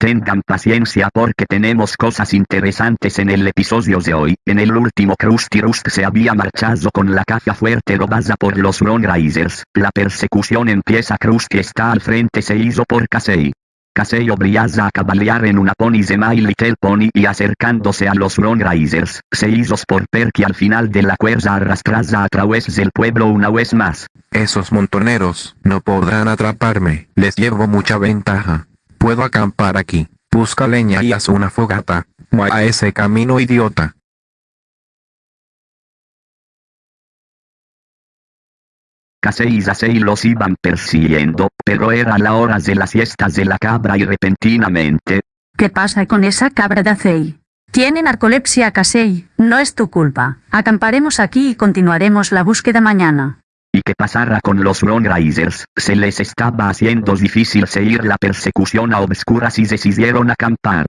Tengan paciencia porque tenemos cosas interesantes en el episodio de hoy. En el último Krusty Rust se había marchado con la caja fuerte robada por los Ron Risers. La persecución empieza Krusty está al frente se hizo por Casey. Casey obliga a cabalgar en una pony de My Little Pony y acercándose a los Ron Risers, se hizo por Perky al final de la cuerda arrastrada a través del pueblo una vez más. Esos montoneros no podrán atraparme, les llevo mucha ventaja. Puedo acampar aquí, busca leña y haz una fogata. a ese camino idiota. Casey y Zasey los iban persiguiendo, pero era la hora de las siestas de la cabra y repentinamente. ¿Qué pasa con esa cabra de Acey? Tiene narcolepsia Casey, no es tu culpa. Acamparemos aquí y continuaremos la búsqueda mañana. ¿Y qué pasara con los Ron Risers? Se les estaba haciendo difícil seguir la persecución a obscuras y decidieron acampar.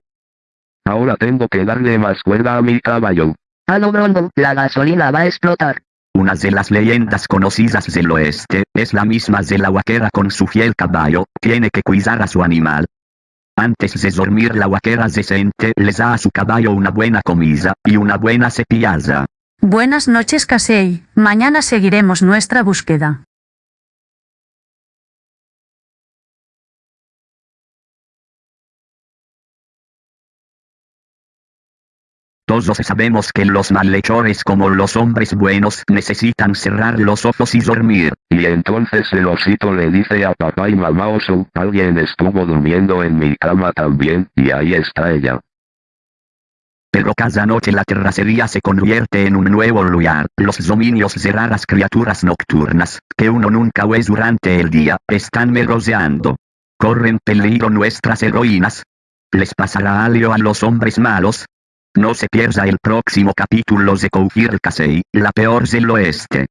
Ahora tengo que darle más cuerda a mi caballo. Ah no no no, la gasolina va a explotar. Una de las leyendas conocidas del oeste, es la misma de la vaquera con su fiel caballo, tiene que cuidar a su animal. Antes de dormir la vaquera decente les da a su caballo una buena comida, y una buena cepillada. Buenas noches Casey, mañana seguiremos nuestra búsqueda. Todos sabemos que los malhechores como los hombres buenos necesitan cerrar los ojos y dormir. Y entonces el osito le dice a papá y mamá oso, alguien estuvo durmiendo en mi cama también, y ahí está ella. Pero cada noche la terracería se convierte en un nuevo lugar. Los dominios de raras criaturas nocturnas, que uno nunca ve durante el día, están merodeando. ¿Corren peligro nuestras heroínas? ¿Les pasará algo a los hombres malos? No se pierda el próximo capítulo de Cougir Casey, la peor del oeste.